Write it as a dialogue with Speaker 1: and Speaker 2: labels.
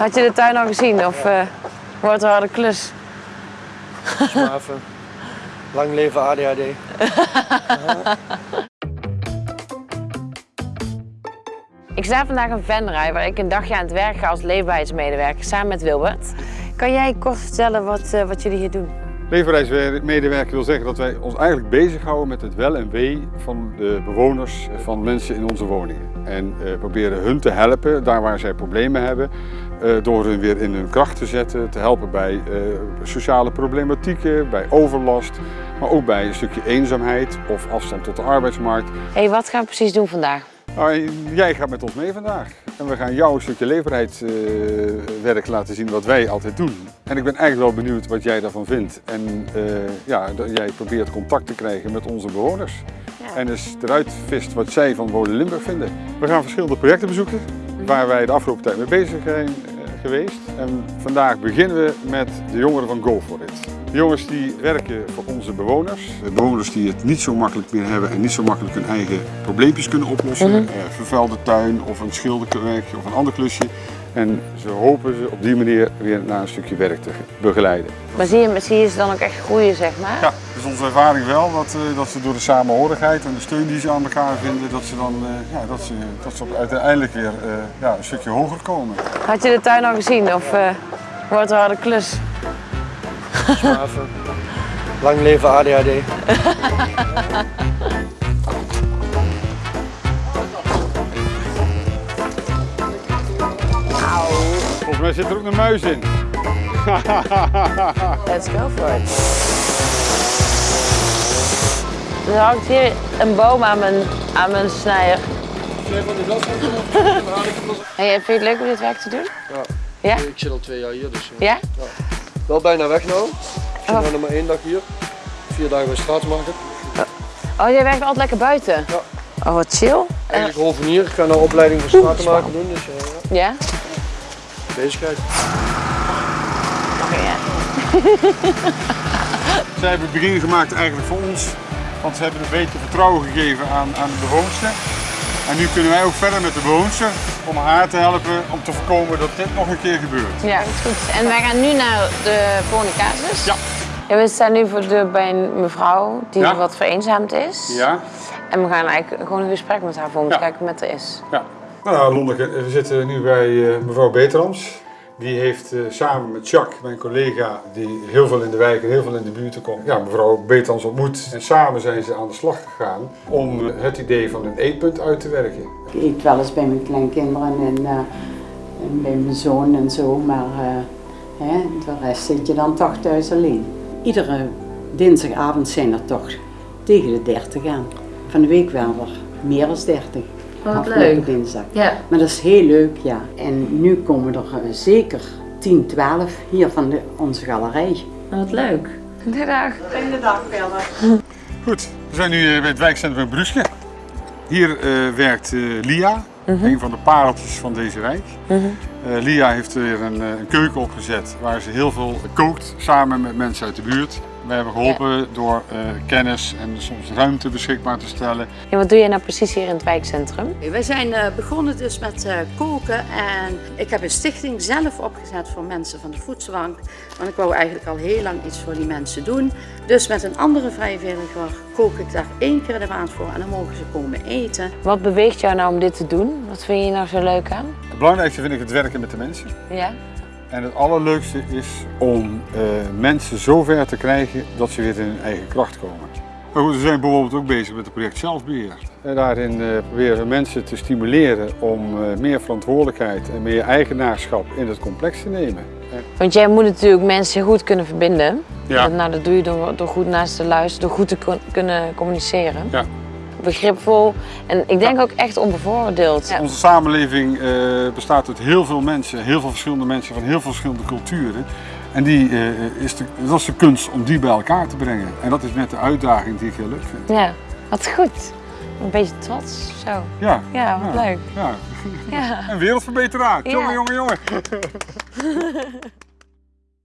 Speaker 1: Had je de tuin al gezien of eh, wordt het een harde klus?
Speaker 2: Maar even. Lang leven ADHD.
Speaker 1: Ik sta vandaag in Venray waar ik een dagje aan het werk ga als leefbaarheidsmedewerker samen met Wilbert. Kan jij kort vertellen wat, eh, wat jullie hier doen?
Speaker 3: Leefbaarheidsmedewerker wil zeggen dat wij ons eigenlijk bezighouden met het wel en wee van de bewoners, van mensen in onze woningen. En eh, proberen hun te helpen daar waar zij problemen hebben, eh, door hun weer in hun kracht te zetten, te helpen bij eh, sociale problematieken, bij overlast, maar ook bij een stukje eenzaamheid of afstand tot de arbeidsmarkt.
Speaker 1: Hé, hey, wat gaan we precies doen vandaag?
Speaker 3: Nou, jij gaat met ons mee vandaag en we gaan jou een stukje leefbaarheidswerk laten zien wat wij altijd doen. En ik ben eigenlijk wel benieuwd wat jij daarvan vindt. En eh, ja, dat jij probeert contact te krijgen met onze bewoners. En dus eruit vist wat zij van Wonen Limburg vinden. We gaan verschillende projecten bezoeken waar wij de afgelopen tijd mee bezig zijn geweest. En vandaag beginnen we met de jongeren van Go For It. De jongens die werken voor onze bewoners. De bewoners die het niet zo makkelijk meer hebben en niet zo makkelijk hun eigen probleempjes kunnen oplossen. Eh, vervuilde tuin of een schilderwerkje of een ander klusje. En ze hopen ze op die manier weer naar een stukje werk te begeleiden.
Speaker 1: Maar zie je, zie je ze dan ook echt groeien, zeg maar?
Speaker 3: Ja, dus onze ervaring wel dat, eh, dat ze door de samenhorigheid en de steun die ze aan elkaar vinden, dat ze dan eh, ja, dat ze, dat ze uiteindelijk weer eh, ja, een stukje hoger komen.
Speaker 1: Had je de tuin al gezien of eh, wordt het een harde klus?
Speaker 2: Maar even. Lang leven ADHD.
Speaker 3: Mij zit er ook een muis in.
Speaker 1: Let's go for it. Er hangt hier een boom aan mijn, aan mijn snijder. Hey, vind je het leuk om dit werk te doen?
Speaker 2: Ja.
Speaker 1: Ja?
Speaker 2: Ik zit al twee jaar hier, dus eh,
Speaker 1: Ja?
Speaker 2: wel bijna weg nou. Ik zit
Speaker 1: Oh.
Speaker 2: nog maar één dag hier. Vier dagen bij Straatsmarkt.
Speaker 1: Oh, jij werkt altijd lekker buiten?
Speaker 2: Ja.
Speaker 1: Oh, wat chill. En,
Speaker 2: Eigenlijk hovenier. Ik ga nou opleiding voor stratenmaker doen, dus eh, ja,
Speaker 1: ja?
Speaker 2: Bezigheid.
Speaker 1: Oké, ja.
Speaker 3: Zij hebben het begin gemaakt eigenlijk voor ons, want ze hebben een beetje vertrouwen gegeven aan, aan de bewoonster. En nu kunnen wij ook verder met de bewoonster om haar te helpen om te voorkomen dat dit nog een keer gebeurt.
Speaker 1: Ja, dat is goed. En wij gaan nu naar de volgende casus.
Speaker 3: Ja.
Speaker 1: Ja, we staan nu voor de deur bij een mevrouw die
Speaker 3: Ja.
Speaker 1: wat vereenzaamd is.
Speaker 3: Ja?
Speaker 1: En we gaan eigenlijk gewoon een gesprek met haar voor om te
Speaker 3: Ja.
Speaker 1: kijken wat er is.
Speaker 3: Ja. Nou, Lonneke, we zitten nu bij eh, mevrouw Beterams. Die heeft eh, samen met Jacques, mijn collega, die heel veel in de wijk en heel veel in de buurt komt, ja, mevrouw Beterams ontmoet. En samen zijn ze aan de slag gegaan om eh, het idee van een eetpunt uit te werken.
Speaker 4: Ik eet wel eens bij mijn kleinkinderen en, eh, bij mijn zoon en zo, maar eh, hè, de rest zit je dan toch thuis alleen. Iedere dinsdagavond zijn er toch tegen de 30 aan. Van de week wel er meer dan 30.
Speaker 1: Wat leuk.
Speaker 4: dinsdag.
Speaker 1: Ja.
Speaker 4: Maar dat is heel leuk, ja. En nu komen er eh, zeker 10, 12 hier van de, onze galerij.
Speaker 1: Wat leuk. Goedendag.
Speaker 3: Goed, we zijn nu eh, bij het wijkcentrum Bruske. Hier eh, werkt eh, Lia, een van de pareltjes van deze wijk. Eh, Lia heeft weer een, eh, een keuken opgezet waar ze heel veel kookt samen met mensen uit de buurt. We hebben geholpen door eh, kennis en soms ruimte beschikbaar te stellen.
Speaker 1: Ja, wat doe jij nou precies hier in het wijkcentrum?
Speaker 5: Wij zijn eh, begonnen dus met eh, koken en ik heb een stichting zelf opgezet voor mensen van de voedselbank. Want ik wou eigenlijk al heel lang iets voor die mensen doen. Dus met een andere vrijwilliger kook ik daar één keer de maand voor en dan mogen ze komen eten.
Speaker 1: Wat beweegt jou nou om dit te doen? Wat vind je nou zo leuk aan?
Speaker 3: Het belangrijkste vind ik het werken met de mensen.
Speaker 1: Ja?
Speaker 3: En het allerleukste is om eh, mensen zover te krijgen dat ze weer in hun eigen kracht komen. Maar goed, we zijn bijvoorbeeld ook bezig met het project zelfbeheer. En daarin eh, proberen we mensen te stimuleren om eh, meer verantwoordelijkheid en meer eigenaarschap in het complex te nemen.
Speaker 1: Want jij moet natuurlijk mensen goed kunnen verbinden.
Speaker 3: Ja.
Speaker 1: Dat, nou, dat doe je door, door goed naast te luisteren, door goed te kunnen communiceren.
Speaker 3: Ja.
Speaker 1: Begripvol en ik denk ook echt onbevooroordeeld. Ja.
Speaker 3: Onze samenleving eh, bestaat uit heel veel mensen, heel veel verschillende mensen van heel veel verschillende culturen. En die, eh, is de, dat is de kunst om die bij elkaar te brengen. En dat is net de uitdaging die ik heel leuk vind.
Speaker 1: ja, wat goed. Een beetje trots, zo.
Speaker 3: Ja,
Speaker 1: Ja, wat leuk.
Speaker 3: Ja.
Speaker 1: Ja.
Speaker 3: Een wereldverbeteraar. Jongen, jongen, jongen.